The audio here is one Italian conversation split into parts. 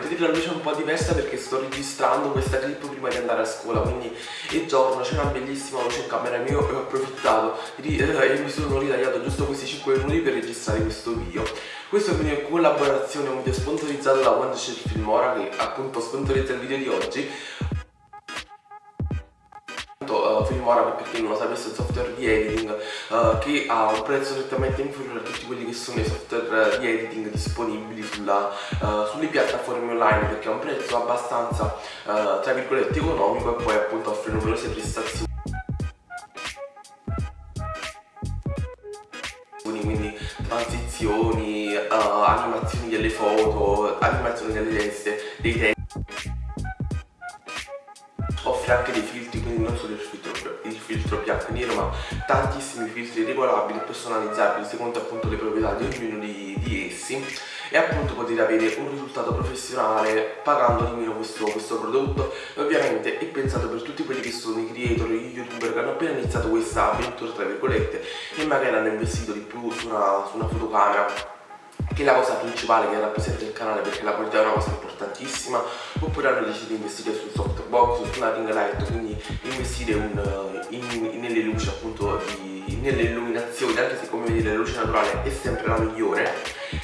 vedete la luce un po' diversa perché sto registrando questa clip prima di andare a scuola quindi è giorno, c'è una bellissima luce in camera mia e ho approfittato eh, e mi sono ritagliato giusto questi 5 minuti per registrare questo video. Questo è in collaborazione, un video sponsorizzato da Wondershare Filmora che appunto sponsorizza il video di oggi. Uh, Filmora per chi non lo sapesse un software di editing uh, che ha un prezzo nettamente inferiore a tutti quelli che sono i software di editing disponibili sulla, uh, sulle piattaforme online perché ha un prezzo abbastanza tra virgolette economico e poi appunto offre numerose prestazioni. Quindi transizioni, animazioni delle foto, animazioni delle teste, dei testi. Offre anche dei filtri quindi non solo il filtro, il filtro bianco e nero ma tantissimi filtri regolabili e personalizzabili secondo appunto le proprietà di ognuno di, di essi. E appunto potete avere un risultato professionale pagando di meno questo, questo prodotto. E ovviamente è pensato per tutti quelli che sono i creator, i youtuber che hanno appena iniziato questa avventura tra virgolette e magari hanno investito di più su una, su una fotocamera che è la cosa principale che rappresenta il canale perché la qualità è una cosa importantissima. Oppure hanno deciso di investire sul softbox, su una ring light quindi investire un, in, in, nelle luci appunto di, nelle illuminazioni anche se come vedete la luce naturale è sempre la migliore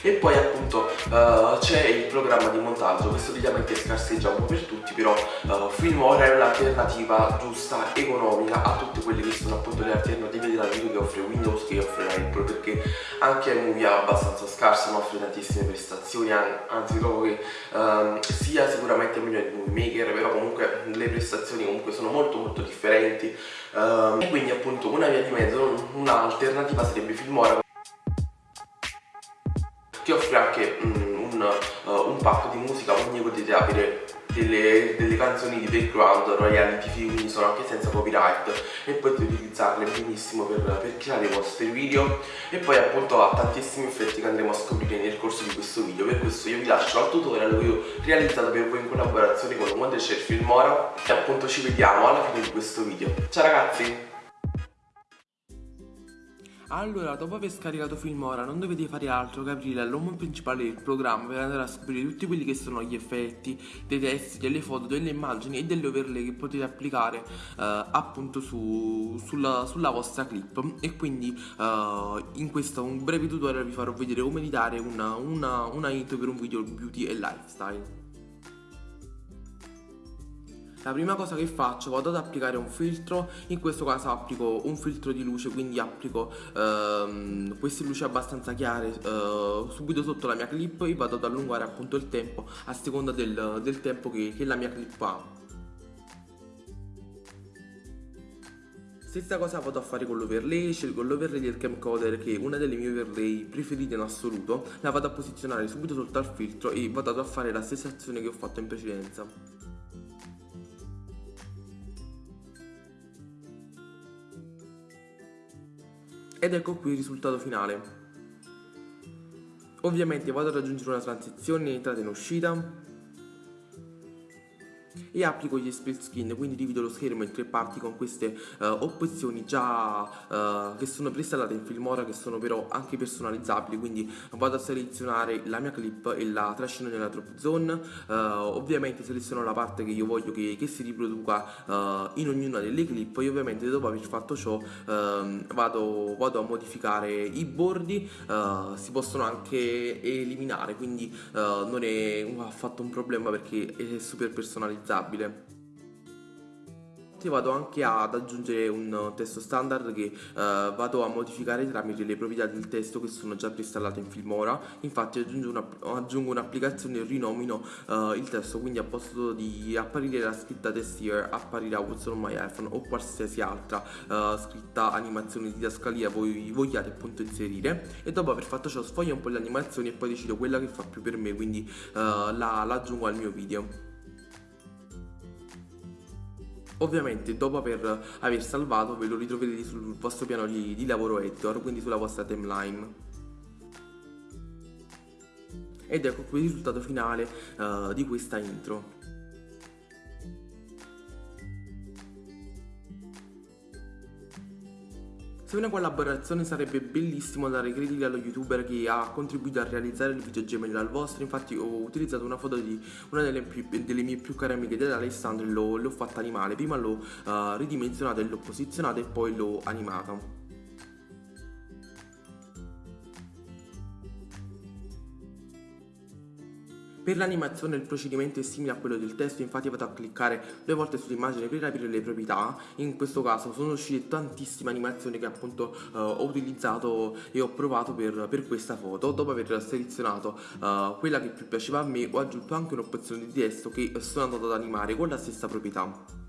e poi appunto uh, c'è il programma di montaggio. Che solitamente scarseggia un po' per tutti però uh, Filmora è un'alternativa giusta, economica a tutte quelle che sono appunto le alternative della video che offre Windows che offre Apple perché anche iMovie è abbastanza scarsa non offre tantissime prestazioni anzi trovo che um, sia sicuramente meglio di Movie Maker però comunque le prestazioni comunque sono molto molto differenti. Um, e quindi appunto una via di mezzo un'alternativa sarebbe Filmora ti offre anche mm, un, uh, un pack di musica quindi potete avere delle, delle, canzoni di background royalty quindi sono anche senza copyright e potete utilizzarle benissimo per, per, creare i vostri video e poi appunto ha tantissimi effetti che andremo a scoprire nel corso di questo video. Per questo io vi lascio al tutorial che ho realizzato per voi in collaborazione con Wondershare Filmora e appunto ci vediamo alla fine di questo video. Ciao ragazzi allora, dopo aver scaricato Filmora non dovete fare altro che aprire l'home principale del programma per andare a scoprire tutti quelli che sono gli effetti, dei testi, delle foto, delle immagini e delle overlay che potete applicare eh, appunto su, sulla, sulla, vostra clip e quindi eh, in questo breve tutorial vi farò vedere come editare una, una, una intro per un video beauty e lifestyle. La prima cosa che faccio vado ad applicare un filtro, in questo caso applico un filtro di luce, quindi applico ehm, queste luci abbastanza chiare eh, subito sotto la mia clip e vado ad allungare appunto il tempo a seconda del, del tempo che, che la mia clip ha. Stessa cosa vado a fare con l'overlay, scelgo l'overlay del camcorder che è una delle mie overlay preferite in assoluto, la vado a posizionare subito sotto al filtro e vado a fare la stessa azione che ho fatto in precedenza. Ed ecco qui il risultato finale. Ovviamente vado ad aggiungere una transizione in entrata e in uscita e applico gli split skin quindi divido lo schermo in tre parti con queste uh, opzioni già uh, che sono preinstallate in Filmora che sono però anche personalizzabili. Quindi vado a selezionare la mia clip e la trascino nella drop zone. Uh, ovviamente seleziono la parte che io voglio che, che si riproduca in ognuna delle clip. E ovviamente dopo aver fatto ciò ehm, vado, vado, a modificare i bordi si possono anche eliminare. Quindi non è affatto un problema perché è super personalizzabile stabile vado anche ad aggiungere un testo standard che uh, vado a modificare tramite le proprietà del testo che sono già preinstallate in Filmora infatti aggiungo, un'applicazione un e rinomino uh, il testo quindi a posto di apparire la scritta test here apparirà what's on my iPhone o qualsiasi altra uh, scritta animazione di didascalia voi vogliate appunto inserire. E dopo aver fatto ciò sfoglio un po' le animazioni e poi decido quella che fa più per me quindi la, la aggiungo al mio video Ovviamente dopo aver, aver, salvato ve lo ritroverete sul vostro piano di, di lavoro editor, quindi sulla vostra timeline. Ed ecco qui il risultato finale uh, di questa intro. Se una collaborazione sarebbe bellissimo dare crediti allo youtuber che ha contribuito a realizzare il video gemello al vostro, infatti ho utilizzato una foto di una delle, più, delle mie più care amiche dell'Alessandro e l'ho fatta animale, prima l'ho uh, ridimensionata e l'ho posizionata e poi l'ho animata. Per l'animazione il procedimento è simile a quello del testo, infatti vado a cliccare due volte sull'immagine per aprire le proprietà, in questo caso sono uscite tantissime animazioni che appunto uh, ho utilizzato e ho provato per, per, questa foto, dopo aver selezionato uh, quella che più piaceva a me ho aggiunto anche un'opzione di testo che sono andato ad animare con la stessa proprietà.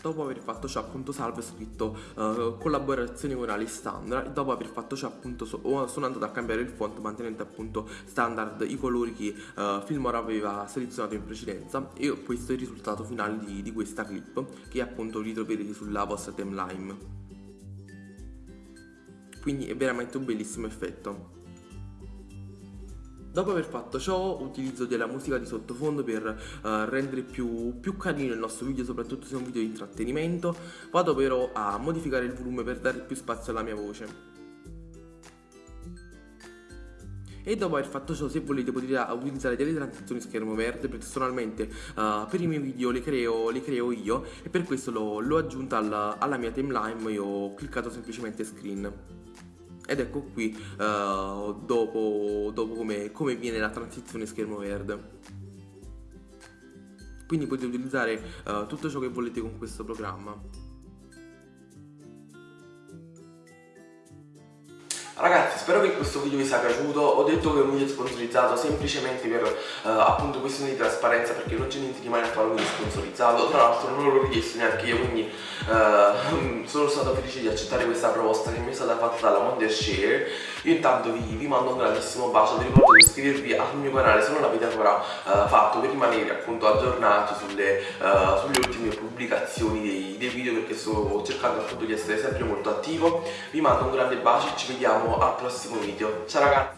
Dopo aver fatto ciò appunto salve ho scritto uh, collaborazione con Alessandra e dopo aver fatto ciò appunto so, sono andato a cambiare il font mantenendo appunto standard i colori che uh, Filmora aveva selezionato in precedenza e questo è il risultato finale di, di questa clip che appunto ritroverete sulla vostra timeline. Quindi è veramente un bellissimo effetto Dopo aver fatto ciò utilizzo della musica di sottofondo per uh, rendere più, più, carino il nostro video, soprattutto se è un video di intrattenimento. Vado però a modificare il volume per dare più spazio alla mia voce. E dopo aver fatto ciò, se volete, potete utilizzare delle transizioni schermo verde. Personalmente uh, per i miei video le creo, le creo io e per questo l'ho aggiunta alla, alla mia timeline e ho cliccato semplicemente screen ed ecco qui uh, dopo, dopo come, come viene la transizione schermo verde. Quindi potete utilizzare uh, tutto ciò che volete con questo programma Ragazzi spero che questo video vi sia piaciuto, ho detto che è un video sponsorizzato semplicemente per uh, appunto questione di trasparenza perché non c'è niente di male a fare un video sponsorizzato, tra l'altro non l'ho richiesto neanche io quindi uh, sono stato felice di accettare questa proposta che mi è stata fatta dalla Wondershare. Io intanto vi, vi, mando un grandissimo bacio, vi ricordo di iscrivervi al mio canale se non l'avete ancora uh, fatto per rimanere appunto aggiornati sulle, sulle ultime pubblicazioni dei, dei video perché sto cercando appunto di essere sempre molto attivo. Vi mando un grande bacio e ci vediamo al prossimo video. Ciao ragazzi